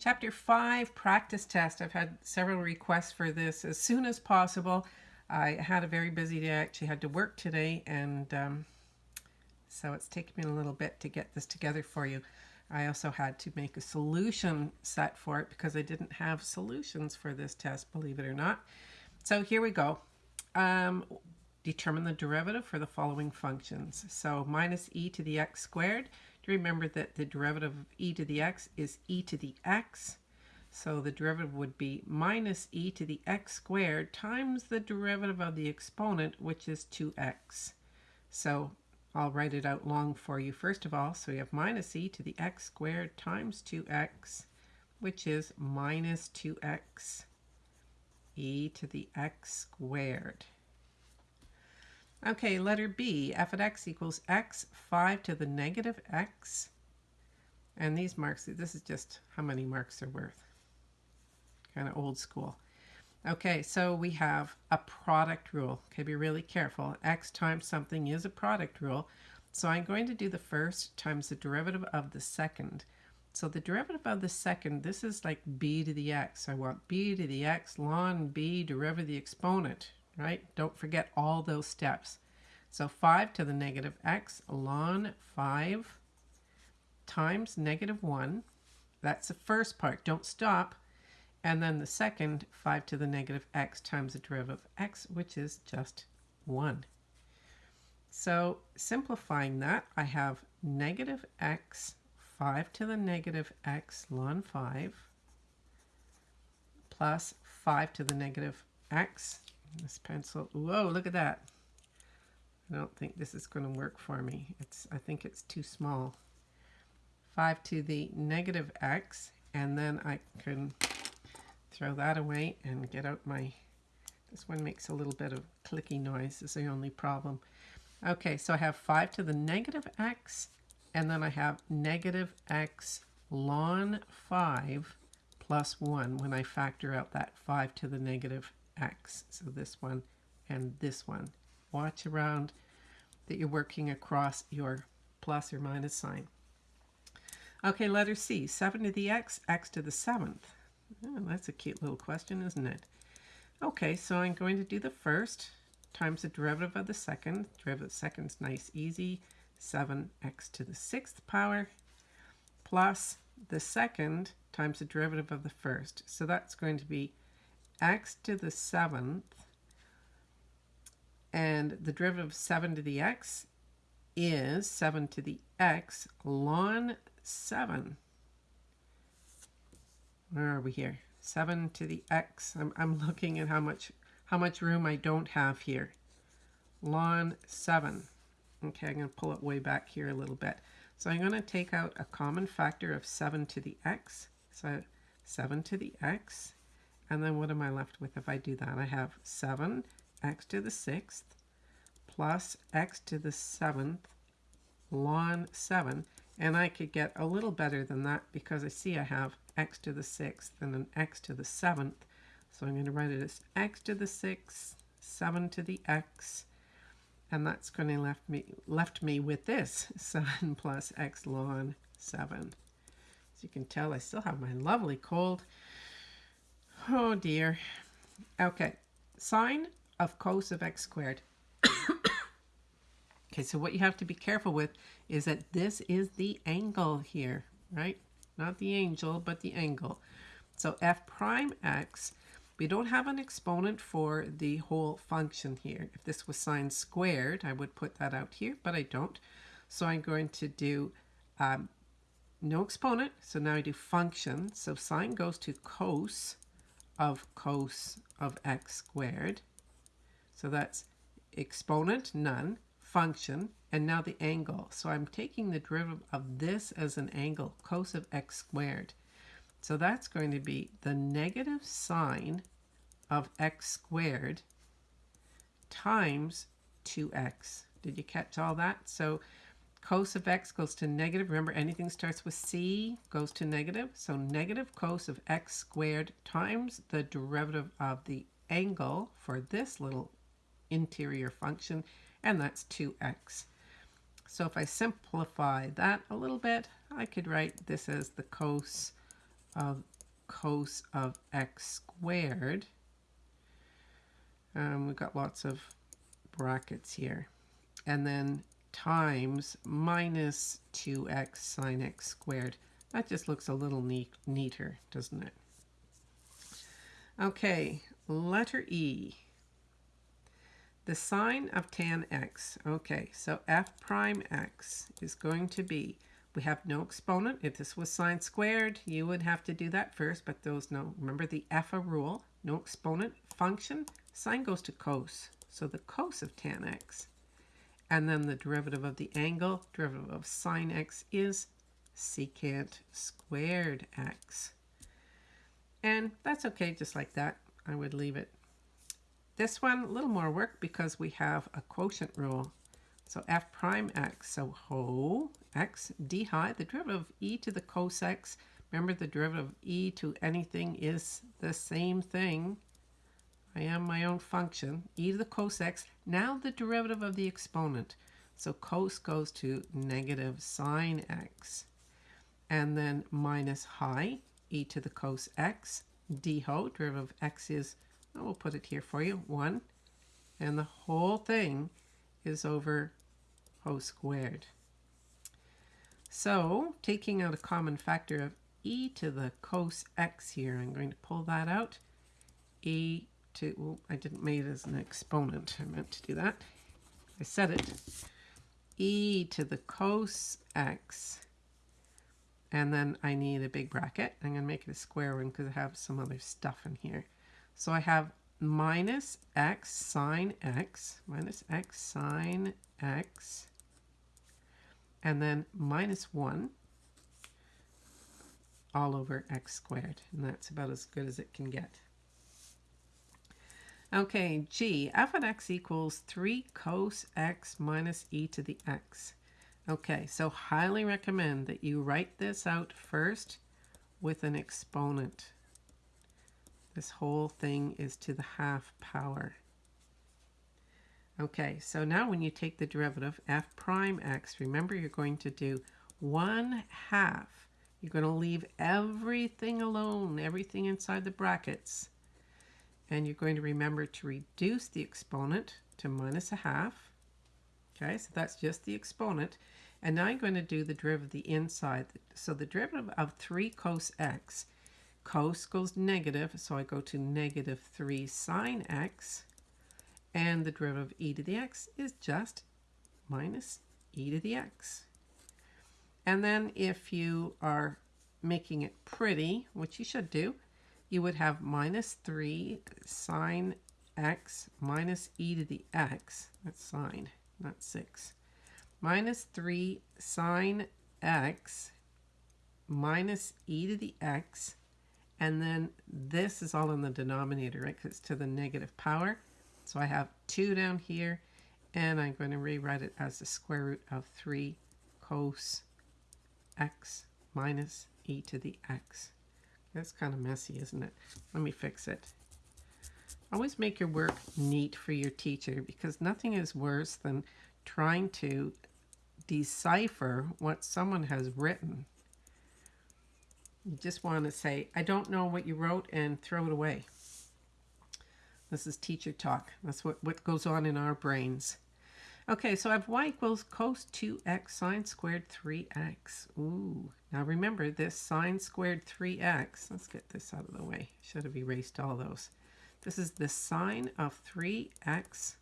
Chapter 5, practice test. I've had several requests for this as soon as possible. I had a very busy day. I actually had to work today, and um, so it's taken me a little bit to get this together for you. I also had to make a solution set for it because I didn't have solutions for this test, believe it or not. So here we go. Um, determine the derivative for the following functions. So minus e to the x squared remember that the derivative of e to the x is e to the x. So the derivative would be minus e to the x squared times the derivative of the exponent, which is 2x. So I'll write it out long for you first of all. So we have minus e to the x squared times 2x, which is minus 2x e to the x squared. Okay, letter B, f of x equals x, 5 to the negative x. And these marks, this is just how many marks they're worth. Kind of old school. Okay, so we have a product rule. Okay, be really careful. x times something is a product rule. So I'm going to do the first times the derivative of the second. So the derivative of the second, this is like b to the x. I want b to the x ln b derivative of the exponent right? Don't forget all those steps. So 5 to the negative x ln 5 times negative 1. That's the first part. Don't stop. And then the second, 5 to the negative x times the derivative of x, which is just 1. So simplifying that, I have negative x, 5 to the negative x ln 5, plus 5 to the negative x this pencil, whoa, look at that. I don't think this is going to work for me. It's, I think it's too small. 5 to the negative x, and then I can throw that away and get out my, this one makes a little bit of clicky noise, is the only problem. Okay, so I have 5 to the negative x, and then I have negative x ln 5 plus 1 when I factor out that 5 to the negative X. So this one and this one. Watch around that you're working across your plus or minus sign. Okay, letter C, 7 to the x, x to the 7th. Oh, hmm, that's a cute little question, isn't it? Okay, so I'm going to do the first times the derivative of the second. Derivative of the second is nice, easy. 7x to the 6th power plus the second times the derivative of the first. So that's going to be x to the seventh, and the derivative of 7 to the x is 7 to the x ln 7. Where are we here? 7 to the x. I'm, I'm looking at how much how much room I don't have here. Ln 7. Okay, I'm going to pull it way back here a little bit. So I'm going to take out a common factor of 7 to the x. So 7 to the x and then what am I left with if I do that? I have 7 x to the 6th plus x to the 7th ln 7. And I could get a little better than that because I see I have x to the 6th and an x to the 7th. So I'm going to write it as x to the 6th, 7 to the x, and that's going to left me left me with this 7 plus x ln 7. As you can tell, I still have my lovely cold. Oh dear. Okay, sine of cos of x squared. okay, so what you have to be careful with is that this is the angle here, right? Not the angel, but the angle. So f prime x, we don't have an exponent for the whole function here. If this was sine squared, I would put that out here, but I don't. So I'm going to do um, no exponent. So now I do function. So sine goes to cos of cos of x squared. So that's exponent, none, function, and now the angle. So I'm taking the derivative of this as an angle, cos of x squared. So that's going to be the negative sine of x squared times 2x. Did you catch all that? So cos of x goes to negative. Remember, anything starts with c goes to negative. So negative cos of x squared times the derivative of the angle for this little interior function, and that's 2x. So if I simplify that a little bit, I could write this as the cos of cos of x squared. Um, we've got lots of brackets here. And then times minus 2x sine x squared. That just looks a little neat, neater, doesn't it? Okay, letter E. The sine of tan x. Okay, so f prime x is going to be, we have no exponent. If this was sine squared, you would have to do that first, but those no. Remember the EFA rule, no exponent function. Sine goes to cos, so the cos of tan x. And then the derivative of the angle, derivative of sine x is secant squared x. And that's okay, just like that. I would leave it this one, a little more work because we have a quotient rule. So f prime x, so ho x d high, the derivative of e to the cos x. Remember the derivative of e to anything is the same thing. I am my own function, e to the cos x. Now the derivative of the exponent. So cos goes to negative sine x. And then minus high, e to the cos x, d ho, derivative of x is oh, I will put it here for you, 1. And the whole thing is over ho squared. So, taking out a common factor of e to the cos x here, I'm going to pull that out. e to, well, I didn't make it as an exponent. I meant to do that. I said it. e to the cos x. And then I need a big bracket. I'm going to make it a square one because I have some other stuff in here. So I have minus x sine x, minus x sine x, and then minus 1 all over x squared. And that's about as good as it can get. Okay, g, f of x equals 3 cos x minus e to the x. Okay, so highly recommend that you write this out first with an exponent. This whole thing is to the half power. Okay, so now when you take the derivative, f prime x, remember you're going to do 1 half. You're going to leave everything alone, everything inside the brackets. And you're going to remember to reduce the exponent to minus a half. Okay, so that's just the exponent. And now I'm going to do the derivative of the inside. So the derivative of 3 cos x cos goes negative, so I go to negative 3 sine x, and the derivative of e to the x is just minus e to the x. And then if you are making it pretty, which you should do, you would have minus 3 sine x minus e to the x, that's sine, not 6, minus 3 sine x minus e to the x and then this is all in the denominator, right? Because it's to the negative power. So I have 2 down here. And I'm going to rewrite it as the square root of 3 cos x minus e to the x. That's kind of messy, isn't it? Let me fix it. Always make your work neat for your teacher because nothing is worse than trying to decipher what someone has written you just want to say, I don't know what you wrote and throw it away. This is teacher talk. That's what, what goes on in our brains. Okay, so I have y equals cos 2x sine squared 3x. Ooh, now remember this sine squared 3x. Let's get this out of the way. Should have erased all those. This is the sine of 3x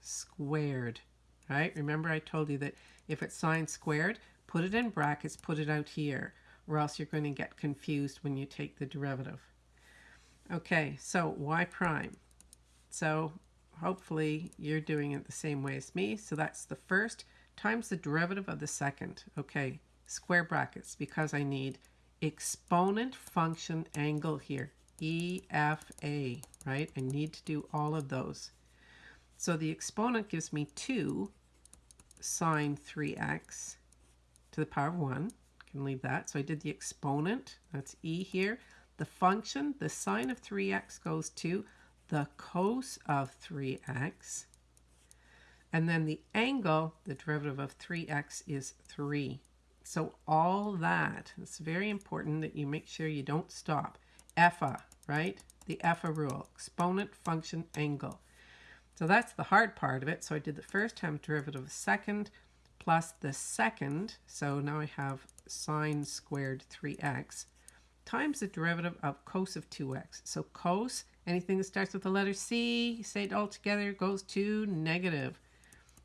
squared, right? Remember I told you that if it's sine squared, put it in brackets, put it out here or else you're going to get confused when you take the derivative. Okay, so y prime. So hopefully you're doing it the same way as me. So that's the first times the derivative of the second. Okay, square brackets because I need exponent function angle here. EFA, right? I need to do all of those. So the exponent gives me 2 sine 3x to the power of 1 I can leave that. So I did the exponent, that's e here. The function, the sine of 3x goes to the cos of 3x. And then the angle, the derivative of 3x is 3. So all that, it's very important that you make sure you don't stop. EFA, right? The EFA rule, exponent, function, angle. So that's the hard part of it. So I did the first time derivative of second plus the second. So now I have sine squared 3x times the derivative of cos of 2x. So cos, anything that starts with the letter C, say it all together, goes to negative.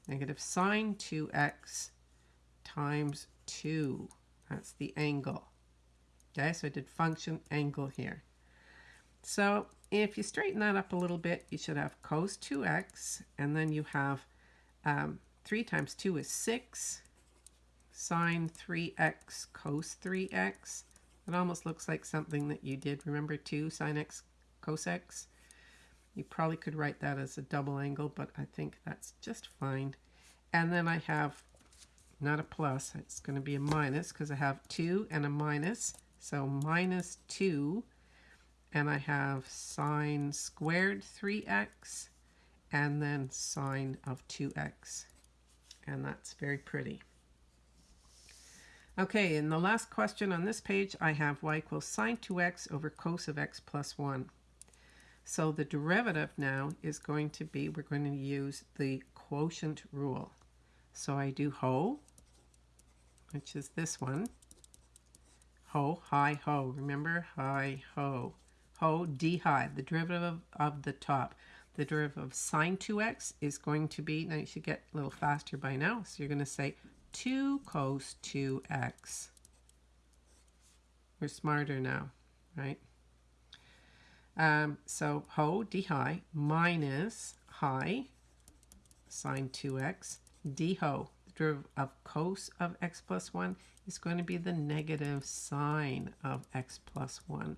Negative sine 2x times 2. That's the angle. Okay, so I did function angle here. So if you straighten that up a little bit, you should have cos 2x, and then you have um, 3 times 2 is 6, sine 3x cos 3x. It almost looks like something that you did, remember 2 sine x cos x? You probably could write that as a double angle, but I think that's just fine. And then I have not a plus, it's going to be a minus because I have 2 and a minus. So minus 2, and I have sine squared 3x, and then sine of 2x. And that's very pretty. Okay, in the last question on this page, I have y equals sine 2x over cos of x plus 1. So the derivative now is going to be, we're going to use the quotient rule. So I do ho, which is this one. Ho, hi, ho. Remember? Hi, ho. Ho, d high, the derivative of, of the top. The derivative of sine 2x is going to be, now you should get a little faster by now, so you're going to say 2 cos 2x. We're smarter now, right? Um, so ho, d high, minus high, sine 2x, d ho, derivative of cos of x plus 1 is going to be the negative sine of x plus 1.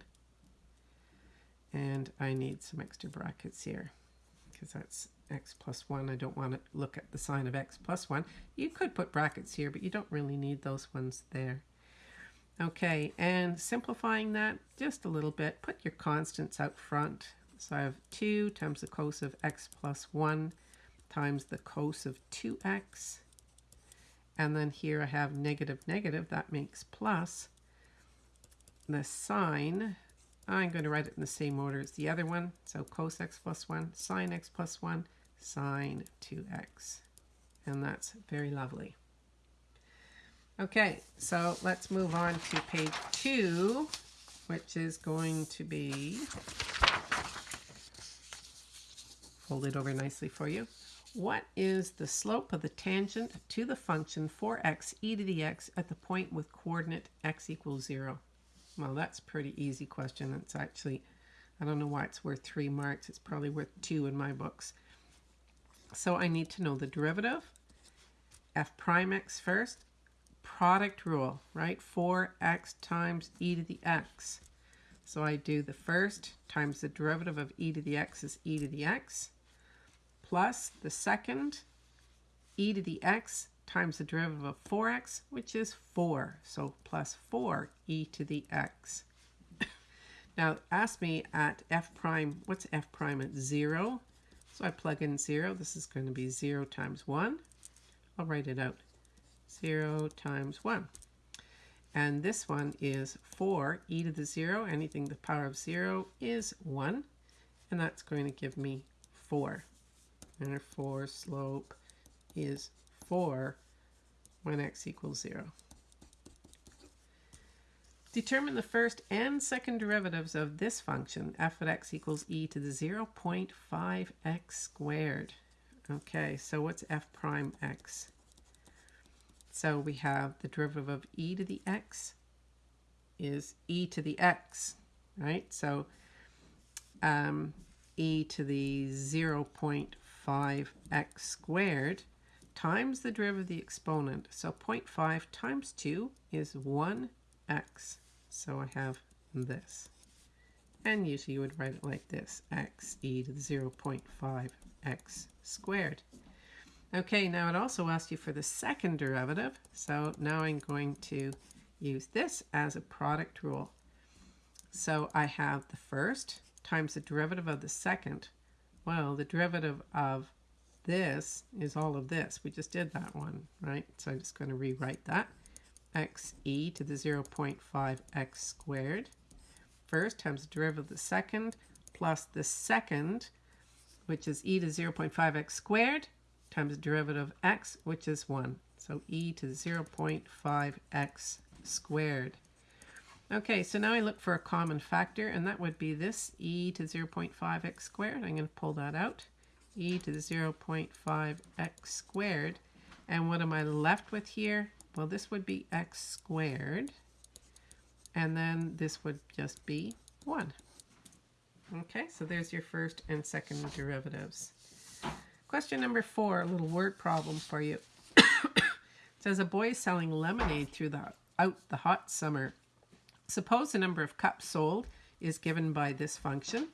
And I need some extra brackets here because that's x plus 1. I don't want to look at the sine of x plus 1. You could put brackets here, but you don't really need those ones there. Okay, and simplifying that just a little bit, put your constants out front. So I have 2 times the cos of x plus 1 times the cos of 2x. And then here I have negative negative, that makes plus. The sine I'm going to write it in the same order as the other one. So cos x plus 1, sine x plus 1, sine 2x. And that's very lovely. Okay, so let's move on to page 2, which is going to be folded over nicely for you. What is the slope of the tangent to the function 4x e to the x at the point with coordinate x equals 0? Well, that's pretty easy question. It's actually, I don't know why it's worth three marks. It's probably worth two in my books. So I need to know the derivative, f prime x first, product rule, right? 4x times e to the x. So I do the first times the derivative of e to the x is e to the x, plus the second, e to the x times the derivative of 4x, which is 4. So plus 4 e to the x. now ask me at f prime, what's f prime at 0? So I plug in 0. This is going to be 0 times 1. I'll write it out. 0 times 1. And this one is 4 e to the 0. Anything the power of 0 is 1. And that's going to give me 4. And our 4 slope is 4 when x equals 0. Determine the first and second derivatives of this function, f of x equals e to the 0.5x squared. Okay, so what's f prime x? So we have the derivative of e to the x is e to the x, right? So um, e to the 0.5x squared times the derivative of the exponent. So 0.5 times 2 is 1x. So I have this. And usually you would write it like this, x e to the 0.5x squared. Okay, now it also asks you for the second derivative. So now I'm going to use this as a product rule. So I have the first times the derivative of the second. Well, the derivative of this is all of this. We just did that one, right? So I'm just going to rewrite that. x e to the 0.5x squared first times the derivative of the second plus the second, which is e to 0.5x squared, times the derivative of x, which is 1. So e to 0.5x squared. Okay, so now I look for a common factor, and that would be this, e to 0.5x squared. I'm going to pull that out, e to the 0.5x squared. And what am I left with here? Well, this would be x squared, and then this would just be 1. Okay, so there's your first and second derivatives. Question number four, a little word problem for you. it says a boy is selling lemonade through the out the hot summer. Suppose the number of cups sold is given by this function,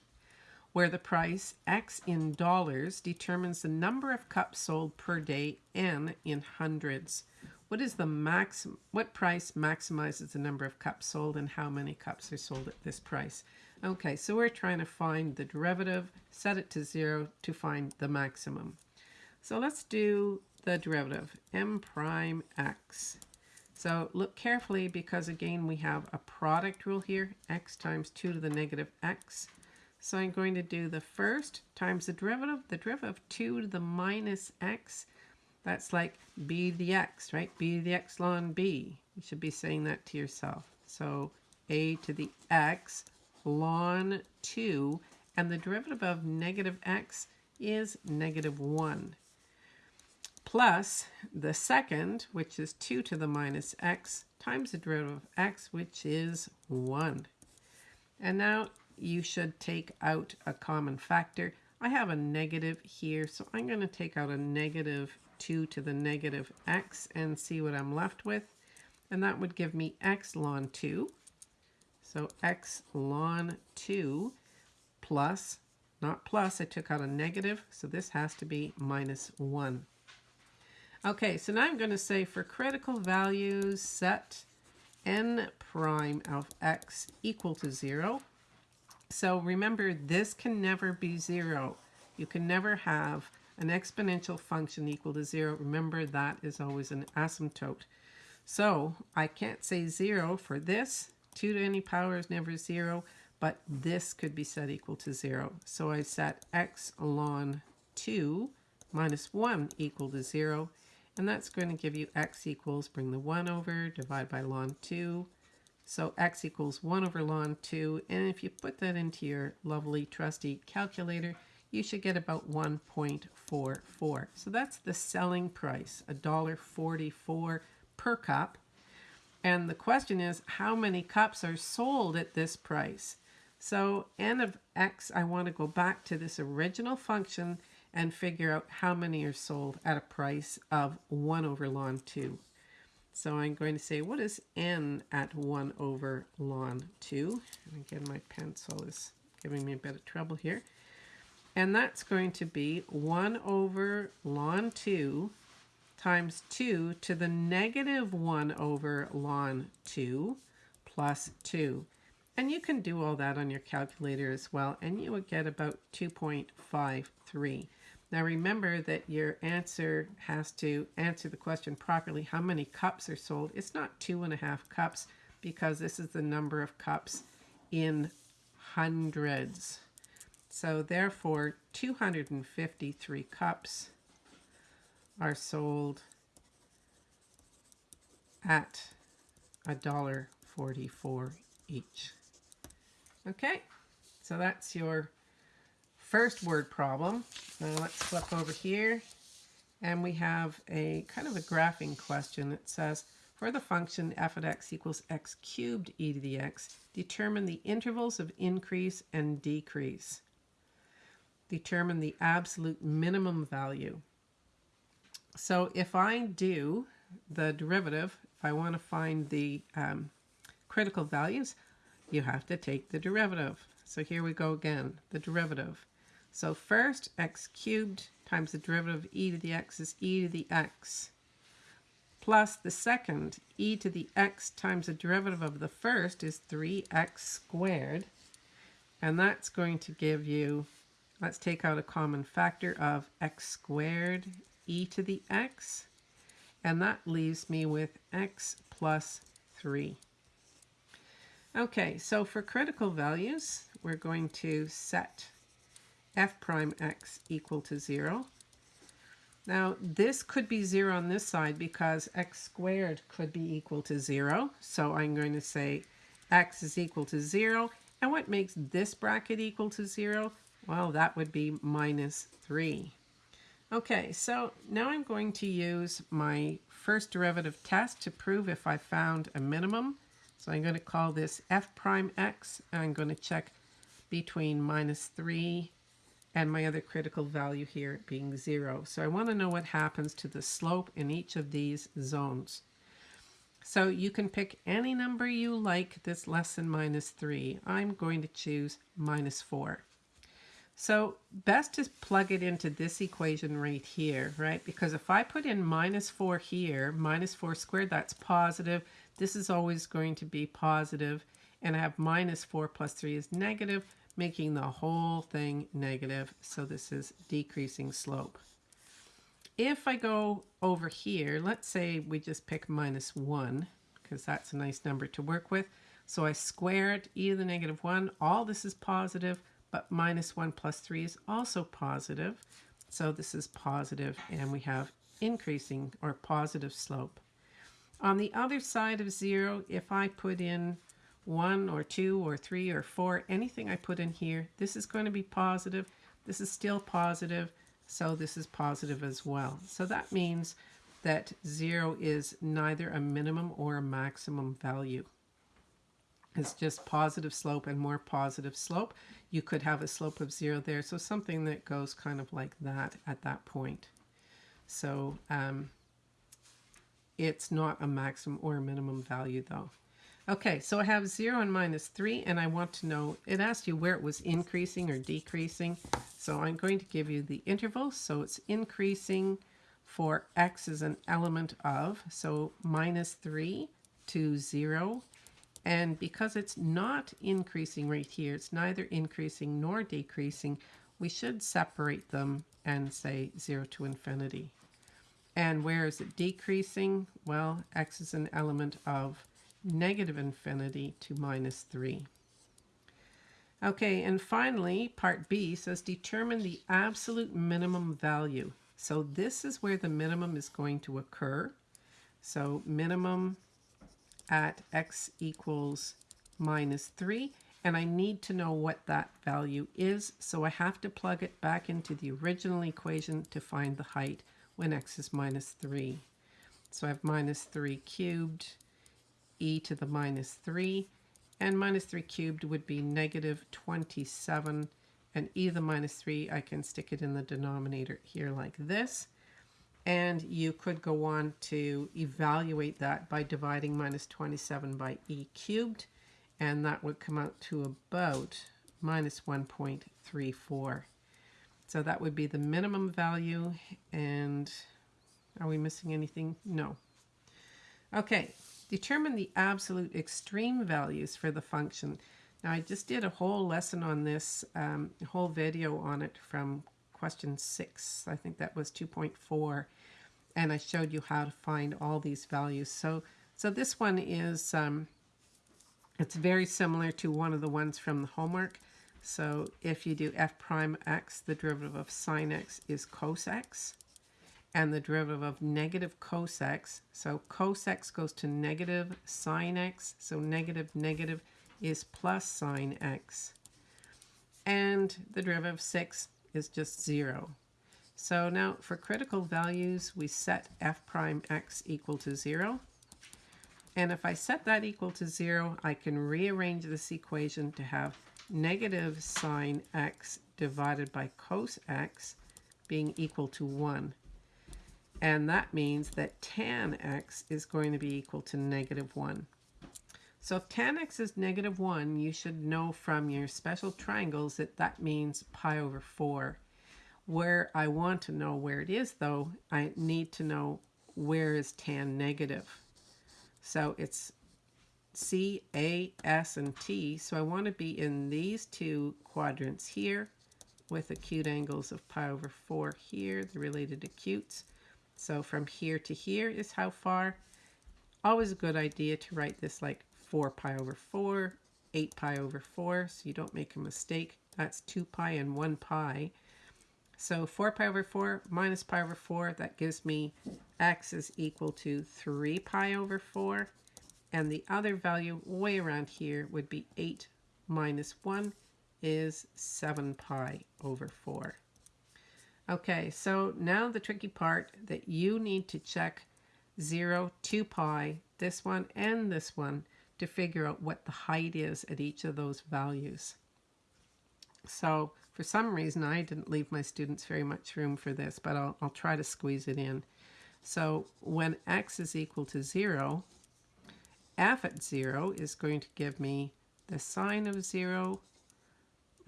where the price x in dollars determines the number of cups sold per day n in hundreds. What is the max? What price maximizes the number of cups sold, and how many cups are sold at this price? Okay, so we're trying to find the derivative, set it to zero to find the maximum. So let's do the derivative, m prime x. So look carefully because again we have a product rule here, x times 2 to the negative x. So I'm going to do the first times the derivative, the derivative of 2 to the minus x that's like b to the x, right? b to the x ln b. You should be saying that to yourself. So a to the x ln 2, and the derivative of negative x is negative 1. Plus the second, which is 2 to the minus x, times the derivative of x, which is 1. And now you should take out a common factor. I have a negative here, so I'm going to take out a negative 2 to the negative x and see what I'm left with. And that would give me x ln 2. So x ln 2 plus, not plus, I took out a negative, so this has to be minus 1. Okay, so now I'm going to say for critical values, set n prime of x equal to 0. So remember, this can never be 0. You can never have an exponential function equal to zero, remember that is always an asymptote. So I can't say zero for this. 2 to any power is never zero, but this could be set equal to zero. So I set x ln 2 minus 1 equal to zero, and that's going to give you x equals, bring the 1 over, divide by ln 2, so x equals 1 over ln 2, and if you put that into your lovely trusty calculator, you should get about 1.44. So that's the selling price, $1.44 per cup. And the question is, how many cups are sold at this price? So n of x, I want to go back to this original function and figure out how many are sold at a price of 1 over ln 2. So I'm going to say, what is n at 1 over ln 2? And again, my pencil is giving me a bit of trouble here. And that's going to be 1 over ln 2 times 2 to the negative 1 over ln 2 plus 2. And you can do all that on your calculator as well, and you would get about 2.53. Now remember that your answer has to answer the question properly. How many cups are sold? It's not two and a half cups because this is the number of cups in hundreds. So therefore, 253 cups are sold at a dollar 44 each. Okay, so that's your first word problem. Now let's flip over here and we have a kind of a graphing question. It says, for the function f of x equals x cubed e to the x, determine the intervals of increase and decrease determine the absolute minimum value. So if I do the derivative, if I want to find the um, critical values, you have to take the derivative. So here we go again, the derivative. So first, x cubed times the derivative of e to the x is e to the x. Plus the second, e to the x times the derivative of the first is 3x squared. And that's going to give you Let's take out a common factor of x squared e to the x. And that leaves me with x plus 3. Okay, so for critical values, we're going to set f prime x equal to 0. Now, this could be 0 on this side because x squared could be equal to 0. So I'm going to say x is equal to 0. And what makes this bracket equal to 0? Well, that would be minus 3. Okay, so now I'm going to use my first derivative test to prove if I found a minimum. So I'm going to call this f prime x. I'm going to check between minus 3 and my other critical value here being 0. So I want to know what happens to the slope in each of these zones. So you can pick any number you like that's less than minus 3. I'm going to choose minus 4. So best to plug it into this equation right here, right? Because if I put in minus 4 here, minus 4 squared, that's positive. This is always going to be positive. And I have minus 4 plus 3 is negative, making the whole thing negative. So this is decreasing slope. If I go over here, let's say we just pick minus 1, because that's a nice number to work with. So I square it, e to the negative 1. All this is positive but minus 1 plus 3 is also positive. So this is positive, and we have increasing or positive slope. On the other side of 0, if I put in 1 or 2 or 3 or 4, anything I put in here, this is going to be positive. This is still positive, so this is positive as well. So that means that 0 is neither a minimum or a maximum value. It's just positive slope and more positive slope you could have a slope of zero there. So something that goes kind of like that at that point. So um, it's not a maximum or a minimum value though. Okay, so I have 0 and minus 3, and I want to know, it asked you where it was increasing or decreasing. So I'm going to give you the interval. So it's increasing for x is an element of, so minus 3 to 0 and because it's not increasing right here, it's neither increasing nor decreasing, we should separate them and say 0 to infinity. And where is it decreasing? Well, x is an element of negative infinity to minus 3. Okay, and finally, part B says determine the absolute minimum value. So this is where the minimum is going to occur. So minimum at x equals minus 3 and I need to know what that value is so I have to plug it back into the original equation to find the height when x is minus 3. So I have minus 3 cubed e to the minus 3 and minus 3 cubed would be negative 27 and e to the minus 3 I can stick it in the denominator here like this and you could go on to evaluate that by dividing minus 27 by e cubed. And that would come out to about minus 1.34. So that would be the minimum value. And are we missing anything? No. Okay, determine the absolute extreme values for the function. Now I just did a whole lesson on this, um, whole video on it from question six. I think that was 2.4 and I showed you how to find all these values. So, so this one is, um, it's very similar to one of the ones from the homework. So if you do f prime x, the derivative of sine x is cos x. And the derivative of negative cos x, so cos x goes to negative sine x. So negative negative is plus sine x. And the derivative of 6 is just 0. So now for critical values, we set f prime x equal to 0. And if I set that equal to 0, I can rearrange this equation to have negative sine x divided by cos x being equal to 1. And that means that tan x is going to be equal to negative 1. So if tan x is negative 1, you should know from your special triangles that that means pi over 4 where I want to know where it is, though, I need to know where is tan negative. So it's C, A, S, and T. So I want to be in these two quadrants here with acute angles of pi over 4 here, the related acutes. So from here to here is how far. Always a good idea to write this like 4 pi over 4, 8 pi over 4, so you don't make a mistake. That's 2 pi and 1 pi. So 4 pi over 4 minus pi over 4, that gives me x is equal to 3 pi over 4. And the other value way around here would be 8 minus 1 is 7 pi over 4. Okay, so now the tricky part that you need to check 0, 2 pi, this one and this one, to figure out what the height is at each of those values. So for some reason, I didn't leave my students very much room for this, but I'll, I'll try to squeeze it in. So when x is equal to 0, f at 0 is going to give me the sine of 0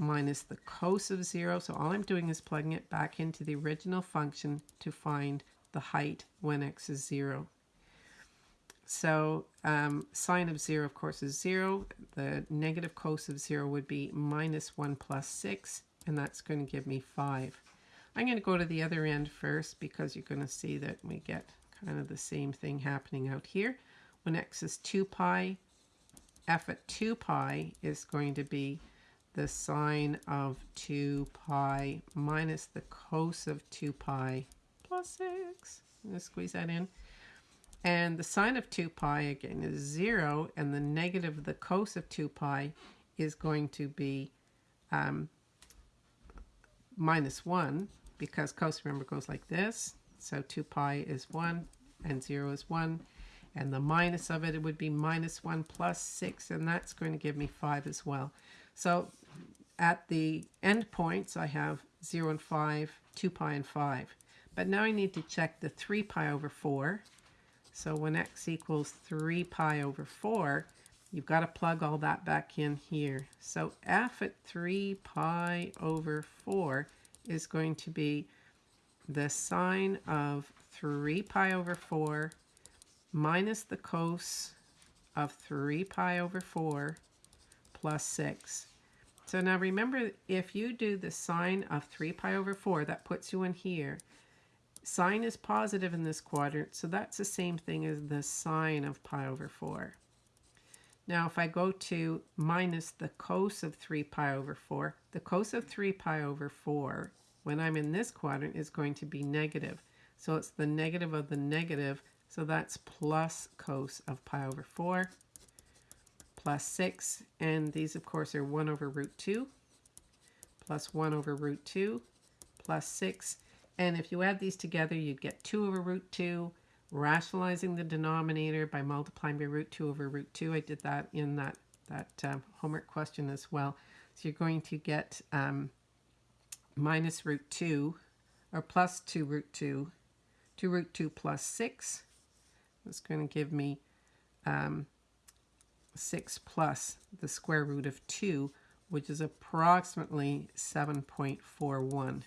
minus the cos of 0. So all I'm doing is plugging it back into the original function to find the height when x is 0. So um, sine of 0, of course, is 0. The negative cos of 0 would be minus 1 plus 6, and that's going to give me 5. I'm going to go to the other end first because you're going to see that we get kind of the same thing happening out here. When x is 2 pi, f at 2 pi is going to be the sine of 2 pi minus the cos of 2 pi plus 6. I'm going to squeeze that in. And the sine of 2 pi, again, is 0, and the negative of the cos of 2 pi is going to be um, minus 1, because cos, remember, goes like this. So 2 pi is 1, and 0 is 1. And the minus of it, it would be minus 1 plus 6, and that's going to give me 5 as well. So at the end points, I have 0 and 5, 2 pi and 5. But now I need to check the 3 pi over 4. So when x equals 3 pi over 4, you've got to plug all that back in here. So f at 3 pi over 4 is going to be the sine of 3 pi over 4 minus the cos of 3 pi over 4 plus 6. So now remember, if you do the sine of 3 pi over 4, that puts you in here. Sine is positive in this quadrant, so that's the same thing as the sine of pi over 4. Now, if I go to minus the cos of 3 pi over 4, the cos of 3 pi over 4, when I'm in this quadrant, is going to be negative. So it's the negative of the negative, so that's plus cos of pi over 4 plus 6, and these, of course, are 1 over root 2, plus 1 over root 2, plus 6. And if you add these together, you'd get 2 over root 2, rationalizing the denominator by multiplying by root 2 over root 2. I did that in that, that um, homework question as well. So you're going to get um, minus root 2, or plus 2 root 2, 2 root 2 plus 6. That's going to give me um, 6 plus the square root of 2, which is approximately 7.41.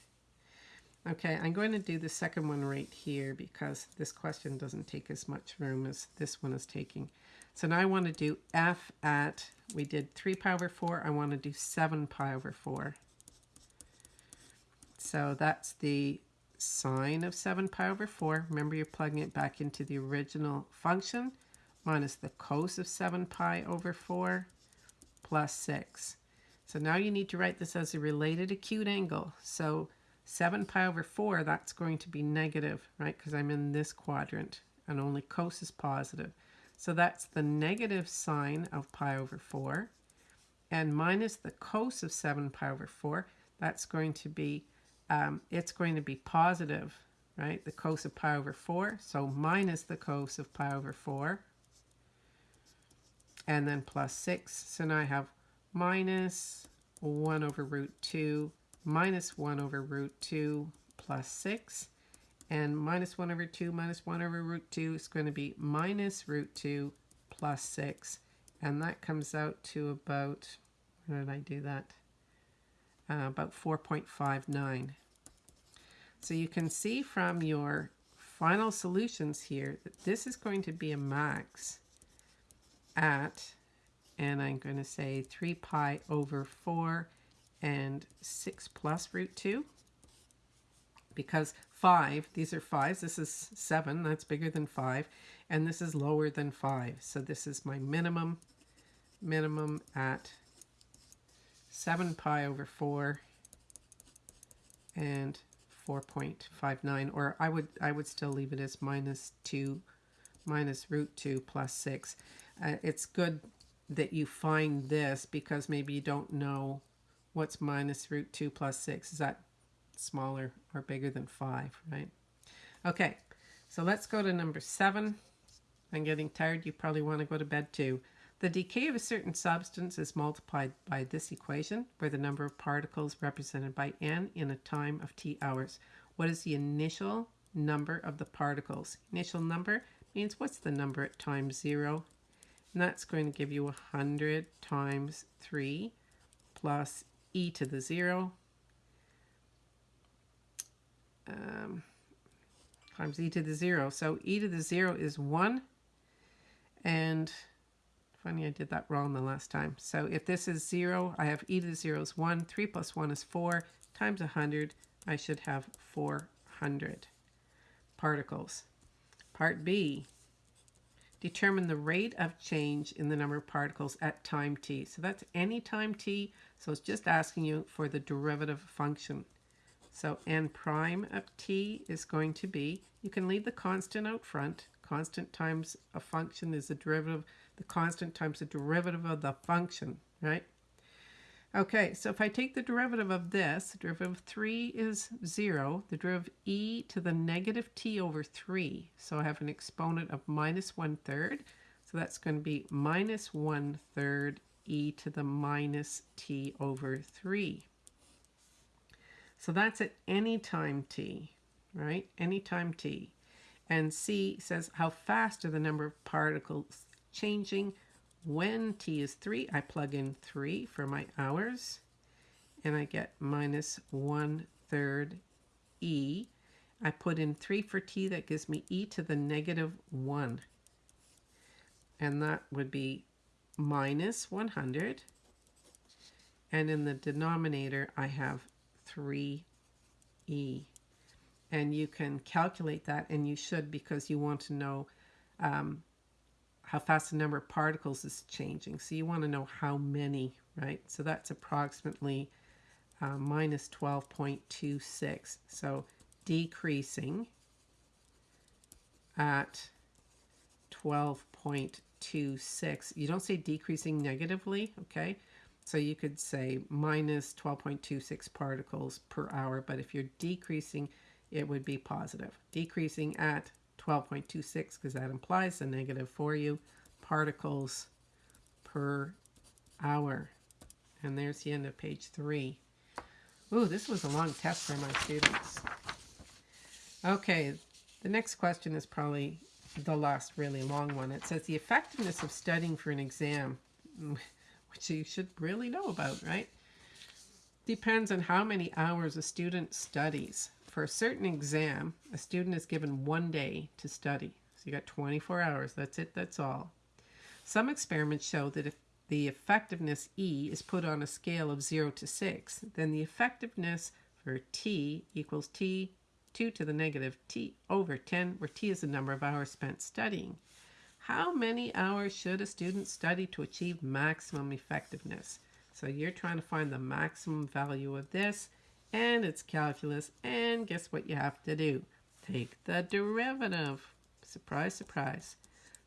Okay, I'm going to do the second one right here because this question doesn't take as much room as this one is taking. So now I want to do f at, we did 3 pi over 4, I want to do 7 pi over 4. So that's the sine of 7 pi over 4. Remember you're plugging it back into the original function minus the cos of 7 pi over 4 plus 6. So now you need to write this as a related acute angle. So 7 pi over 4, that's going to be negative, right? Because I'm in this quadrant and only cos is positive. So that's the negative sine of pi over 4. And minus the cos of 7 pi over 4, that's going to be, um, it's going to be positive, right? The cos of pi over 4. So minus the cos of pi over 4 and then plus 6. So now I have minus 1 over root 2 minus 1 over root 2 plus 6. And minus 1 over 2 minus 1 over root 2 is going to be minus root 2 plus 6. And that comes out to about, where did I do that? Uh, about 4.59. So you can see from your final solutions here that this is going to be a max at, and I'm going to say 3 pi over 4 and 6 plus root 2. because 5, these are 5s, this is 7, that's bigger than 5, and this is lower than 5. So this is my minimum, minimum at 7 pi over 4 and 4.59 or I would I would still leave it as minus 2 minus root 2 plus 6. Uh, it's good that you find this because maybe you don't know what's minus root 2 plus 6. Is that smaller or bigger than 5, right? Okay, so let's go to number 7. I'm getting tired. You probably want to go to bed too. The decay of a certain substance is multiplied by this equation, where the number of particles represented by n in a time of t hours. What is the initial number of the particles? Initial number means what's the number at time 0? And that's going to give you 100 times 3 plus e to the 0 um, times e to the 0. So e to the 0 is 1. And funny, I did that wrong the last time. So if this is 0, I have e to the 0 is 1. 3 plus 1 is 4 times 100. I should have 400 particles. Part B, determine the rate of change in the number of particles at time t. So that's any time t, so it's just asking you for the derivative function. So n prime of t is going to be, you can leave the constant out front. Constant times a function is the derivative, the constant times the derivative of the function, right? Okay, so if I take the derivative of this, the derivative of 3 is 0, the derivative of e to the negative t over 3. So I have an exponent of minus 1 third. So that's going to be minus 1 third e to the minus t over 3. So that's at any time t, right? Any time t. And c says how fast are the number of particles changing when t is 3, I plug in 3 for my hours, and I get minus 1 third e. I put in 3 for t, that gives me e to the negative 1. And that would be minus 100. And in the denominator, I have 3e. And you can calculate that, and you should because you want to know um, how fast the number of particles is changing. So you want to know how many, right? So that's approximately uh, minus 12.26. So decreasing at 12.26. You don't say decreasing negatively, okay? So you could say minus 12.26 particles per hour, but if you're decreasing, it would be positive. Decreasing at 12.26 because that implies a negative for you particles per hour. And there's the end of page three. Ooh, this was a long test for my students. Okay, the next question is probably the last really long one. It says the effectiveness of studying for an exam, which you should really know about, right? Depends on how many hours a student studies for a certain exam, a student is given one day to study. So you got 24 hours. That's it. That's all. Some experiments show that if the effectiveness E is put on a scale of 0 to 6, then the effectiveness for T equals T 2 to the negative T over 10, where T is the number of hours spent studying. How many hours should a student study to achieve maximum effectiveness? So you're trying to find the maximum value of this and it's calculus, and guess what you have to do? Take the derivative. Surprise, surprise.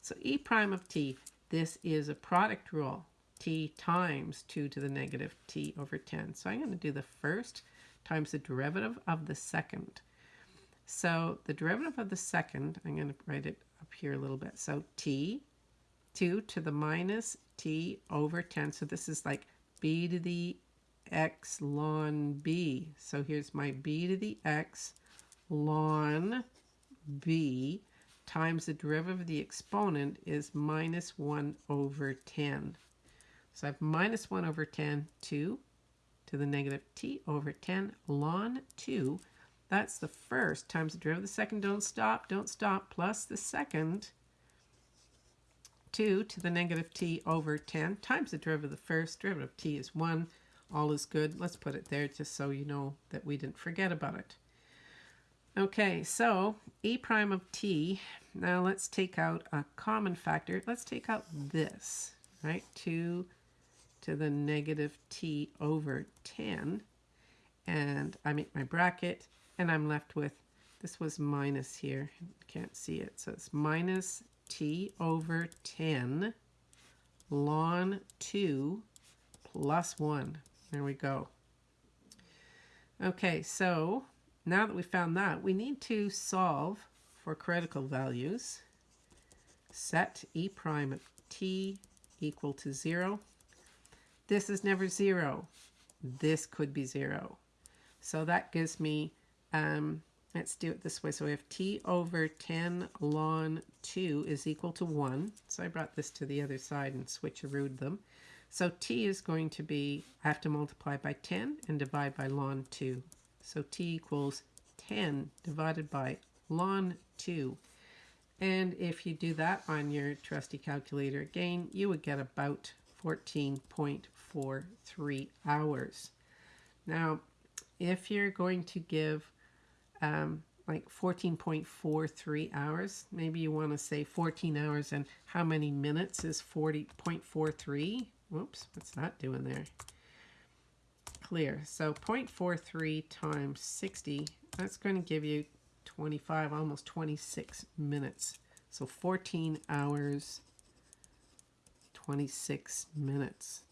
So e prime of t, this is a product rule. t times 2 to the negative t over 10. So I'm going to do the first times the derivative of the second. So the derivative of the second, I'm going to write it up here a little bit. So t, 2 to the minus t over 10. So this is like b to the x ln b. So here's my b to the x ln b times the derivative of the exponent is minus 1 over 10. So I have minus 1 over 10, 2 to the negative t over 10 ln 2. That's the first times the derivative of the second. Don't stop, don't stop, plus the second 2 to the negative t over 10 times the derivative of the first. Derivative of t is 1 all is good. Let's put it there just so you know that we didn't forget about it. Okay, so e prime of t. Now let's take out a common factor. Let's take out this, right? 2 to the negative t over 10. And I make my bracket, and I'm left with, this was minus here. Can't see it. So it's minus t over 10 ln 2 plus 1. There we go. Okay, so now that we found that, we need to solve for critical values. Set e prime of t equal to 0. This is never 0. This could be 0. So that gives me, um, let's do it this way. So we have t over 10 ln 2 is equal to 1. So I brought this to the other side and switcherooed them. So t is going to be, I have to multiply by 10 and divide by ln 2. So t equals 10 divided by ln 2. And if you do that on your trusty calculator again, you would get about 14.43 hours. Now, if you're going to give um, like 14.43 hours, maybe you want to say 14 hours and how many minutes is 40.43? Whoops, what's that doing there? clear. So 0.43 times 60, that's going to give you 25, almost 26 minutes. So 14 hours, 26 minutes.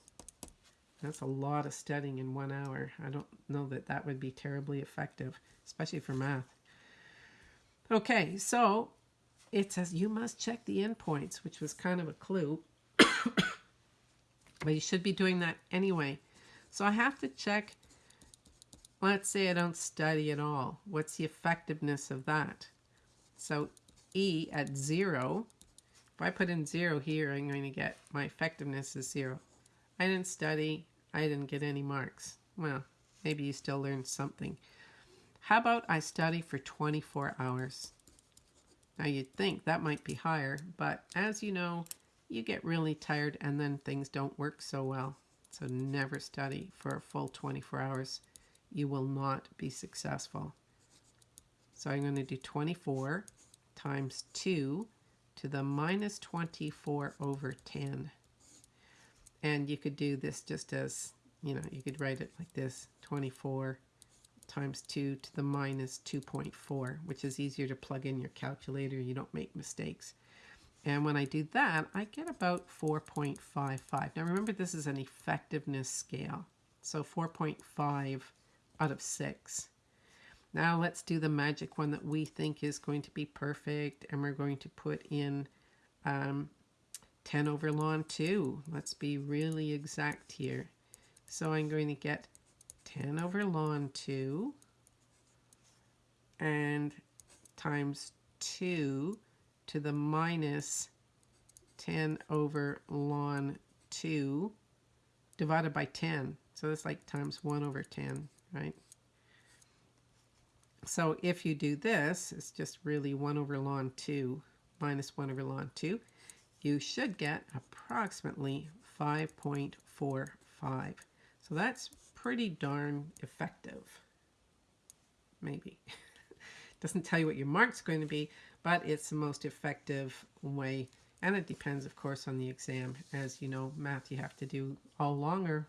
That's a lot of studying in one hour. I don't know that that would be terribly effective, especially for math. Okay, so it says you must check the endpoints, which was kind of a clue. but you should be doing that anyway. So I have to check, let's say I don't study at all. What's the effectiveness of that? So E at zero, if I put in zero here, I'm going to get my effectiveness is zero. I didn't study, I didn't get any marks. Well, maybe you still learned something. How about I study for 24 hours? Now you'd think that might be higher, but as you know, you get really tired and then things don't work so well. So never study for a full 24 hours. You will not be successful. So I'm going to do 24 times 2 to the minus 24 over 10. And you could do this just as, you know, you could write it like this, 24 times 2 to the minus 2.4, which is easier to plug in your calculator. You don't make mistakes. And when I do that, I get about 4.55. Now remember, this is an effectiveness scale. So 4.5 out of 6. Now let's do the magic one that we think is going to be perfect. And we're going to put in um, 10 over ln 2. Let's be really exact here. So I'm going to get 10 over ln 2 and times 2 to the minus 10 over ln 2 divided by 10. So that's like times 1 over 10, right? So if you do this, it's just really 1 over ln 2 minus 1 over ln 2. You should get approximately 5.45. So that's pretty darn effective. Maybe. Doesn't tell you what your mark's going to be, but it's the most effective way. And it depends, of course, on the exam. As you know, math you have to do all longer.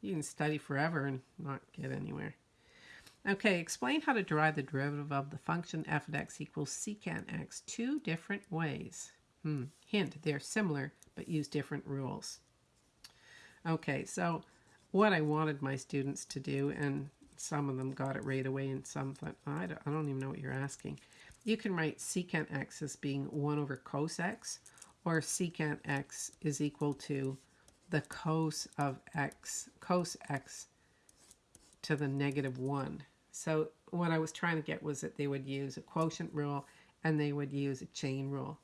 You can study forever and not get anywhere. Okay, explain how to derive the derivative of the function f of x equals secant x two different ways. Hmm. Hint, they're similar, but use different rules. Okay, so what I wanted my students to do, and some of them got it right away and some thought, I, don't, I don't even know what you're asking. You can write secant x as being 1 over cos x, or secant x is equal to the cos of x, cos x to the negative 1. So what I was trying to get was that they would use a quotient rule and they would use a chain rule.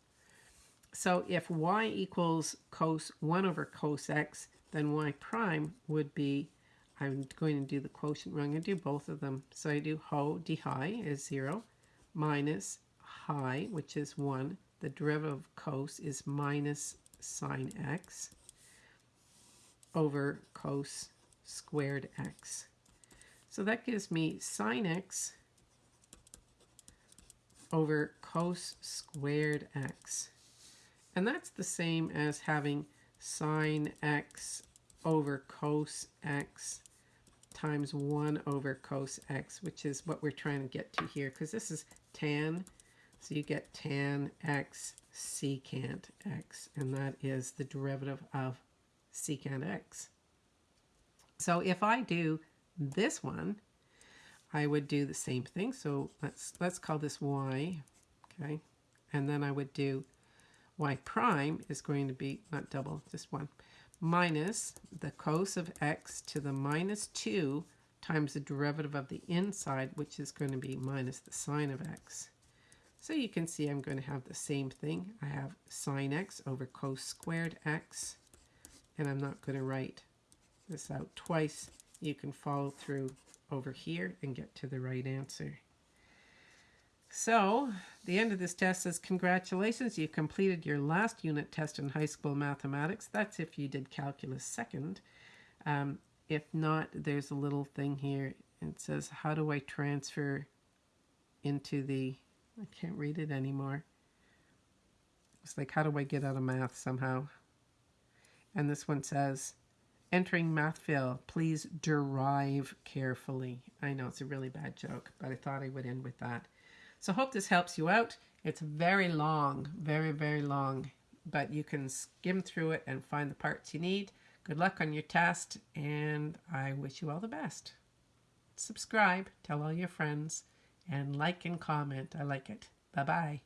So if y equals cos 1 over cos x, then y prime would be, I'm going to do the quotient rule, I'm going to do both of them. So I do ho d high is 0, minus high, which is 1. The derivative of cos is minus sine x over cos squared x. So that gives me sine x over cos squared x. And that's the same as having sine x over cos x times 1 over cos x, which is what we're trying to get to here, because this is tan. So you get tan x secant x, and that is the derivative of secant x. So if I do this one, I would do the same thing. So let's let's call this y, okay? And then I would do y prime is going to be, not double, just one, minus the cos of x to the minus 2 times the derivative of the inside, which is going to be minus the sine of x. So you can see I'm going to have the same thing. I have sine x over cos squared x, and I'm not going to write this out twice. You can follow through over here and get to the right answer. So, the end of this test says, congratulations, you completed your last unit test in high school mathematics. That's if you did calculus second. Um, if not, there's a little thing here. It says, how do I transfer into the, I can't read it anymore. It's like, how do I get out of math somehow? And this one says, entering math please derive carefully. I know it's a really bad joke, but I thought I would end with that. So hope this helps you out. It's very long, very, very long, but you can skim through it and find the parts you need. Good luck on your test, and I wish you all the best. Subscribe, tell all your friends, and like and comment. I like it. Bye-bye.